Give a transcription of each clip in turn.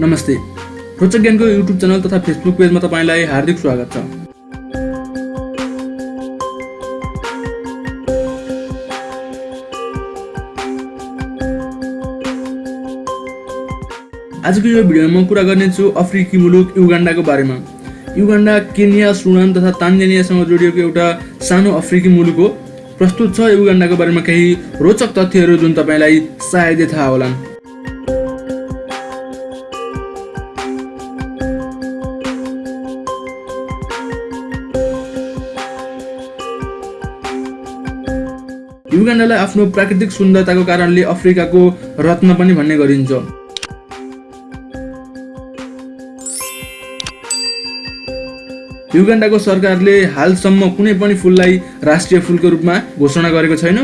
नमस्ते। रोचक ज्ञानको युट्युब च्यानल तथा फेसबुक पेजमा तपाईँलाई हार्दिक स्वागत छ। आजको यो भिडियोमा म कुरा गर्नेछु अफ्रिकी मुलुक युगान्डाको बारेमा। युगान्डा केन्या सुडान तथा तान्जानियासँग जोडिएको एउटा सानो अफ्रिकी मुलुक हो। प्रस्तुत छ युगान्डाको बारेमा केही रोचक तथ्यहरू जुन तपाईँलाई सायदै थाहा होलान्। युगान्डालाई आफ्नो प्राकृतिक सुन्दरताको कारणले अफ्रिकाको रत्न पनि भन्ने गरिन्छ। युगान्डाको सरकारले हालसम्म कुनै पनि फुललाई राष्ट्रिय फुलको रूपमा घोषणा गरेको छैन।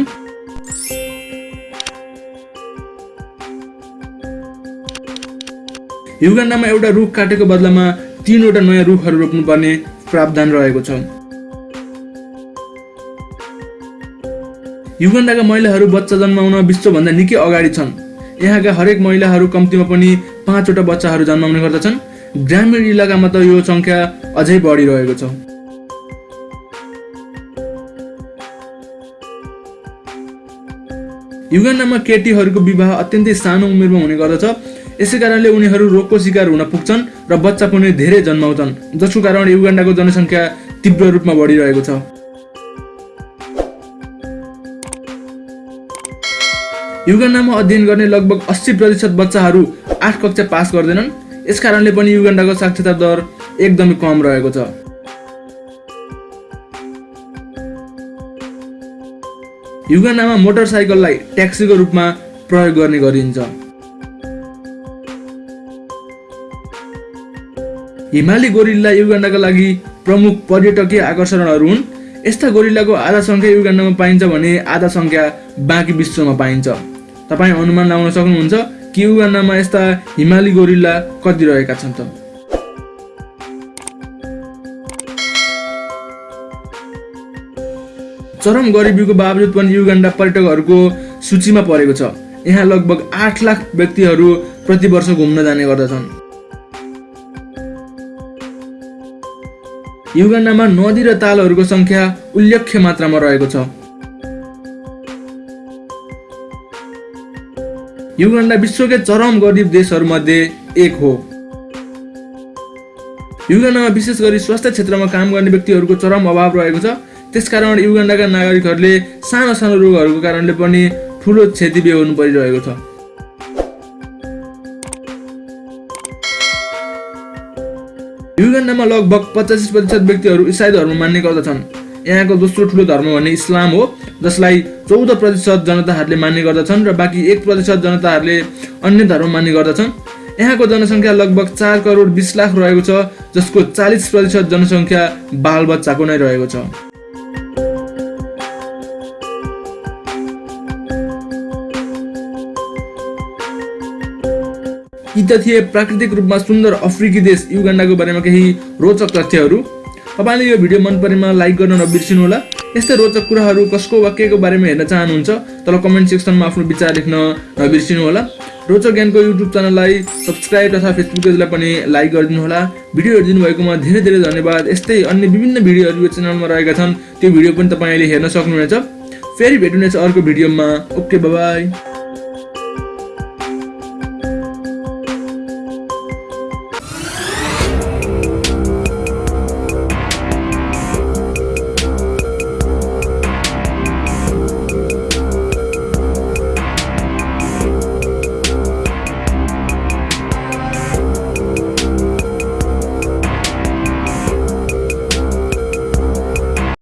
युगान्डामा एउटा रुख काटेको बदलामा तिनवटा नयाँ रुखहरू रोप्नुपर्ने प्रावधान रहेको छ। युगान्डाका महिलाहरू बच्चा जन्माउन विश्वभन्दा निकै अगाडि छन्। यहाँका हरेक महिलाहरू कम्तीमा पनि पाँचवटा बच्चाहरू जन्माउने गर्दछन्। ग्रामीण इलाकामा त यो सङ्ख्या अझै बढिरहेको छ। युगान्डामा केटीहरूको विवाह अत्यन्तै सानो उमेरमा हुने गर्दछ। यसै कारणले उनीहरू रोगको शिकार हुन पुग्छन् र बच्चा पनि धेरै जन्माउँछन् जसको कारण युगान्डाको जनसङ्ख्या तीव्र रूपमा बढिरहेको छ। युगान्डामा अध्ययन गर्ने लगभग अस्सी प्रतिशत बच्चाहरू आठ कक्षा पास गर्दैनन्। यस कारणले पनि युगान्डाको साक्षरता दर एकदमै कम रहेको छ। युगान्डामा मोटरसाइकललाई ट्याक्सीको रूपमा प्रयोग गर्ने गरिन्छ। हिमाली गोरिल्ला युगान्डाका लागि प्रमुख पर्यटकीय आकर्षणहरू हुन्। यस्ता गोरिल्लाको आधा सङ्ख्या युगान्डामा पाइन्छ भने आधा सङ्ख्या बाँकी विश्वमा पाइन्छ। तपाईँ अनुमान लगाउन सक्नुहुन्छ कि युगान्डामा यस्ता हिमाली गोरिल्ला कति रहेका छन् त? चरम गरिबीको बावजुद पनि युगान्डा पर्यटकहरूको सूचीमा परेको छ। यहाँ लगभग आठ लाख व्यक्तिहरू प्रति वर्ष घुम्न जाने गर्दछन्। युगान्डामा नदी र तालहरूको सङ्ख्या उल्लेख्य मात्रामा रहेको छ। युगान्डा विश्वकै चरम गरिब देशहरूमध्ये एक हो। युगान्डामा विशेष गरी स्वास्थ्य क्षेत्रमा काम गर्ने व्यक्तिहरूको चरम अभाव रहेको छ। त्यसकारण युगान्डाका नागरिकहरूले सानो सानो रोगहरूको कारणले पनि ठुलो क्षति बेहोर्नु परिरहेको छ। युगान्डामा लगभग पचासी प्रतिशत व्यक्तिहरू इसाई धर्म मान्ने गर्दछन्। यहाँको दोस्रो ठुलो धर्म भन्ने इस्लाम हो जसलाई चौध प्रतिशत जनताहरूले मान्ने गर्दछन् र बाँकी एक प्रतिशत जनताहरूले अन्य धर्म मान्ने गर्दछन्। यहाँको जनसङ्ख्या लगभग चार करोड बिस लाख रहेको छ जसको चालिस प्रतिशत जनसङ्ख्या बालबच्चाको नै रहेको छ। यी त थिए प्राकृतिक रूपमा सुन्दर अफ्रिकी देश युगान्डाको बारेमा केही रोचक तथ्यहरू। तपाईँले यो भिडियो मन परेमा लाइक गर्न नबिर्सिनु होला यस्तै रोचक कुराहरू कसको वा के को बारेमा हेर्न चाहनुहुन्छ तर कमेन्ट सेक्सनमा आफ्नो विचार लेख्न नबिर्सिनु होला रोचक ज्ञानको युट्युब च्यानललाई सब्सक्राइब तथा फेसबुक पेजलाई पनि लाइक गरिदिनु होला भिडियो हेरिदिनु भएकोमा धेरै धेरै धन्यवाद। यस्तै अन्य विभिन्न भिडियोहरू यो च्यानलमा रहेका छन् त्यो भिडियो पनि तपाईँले हेर्न सक्नुहुनेछ। फेरि भेट्नुहुनेछ अर्को भिडियोमा। Okay by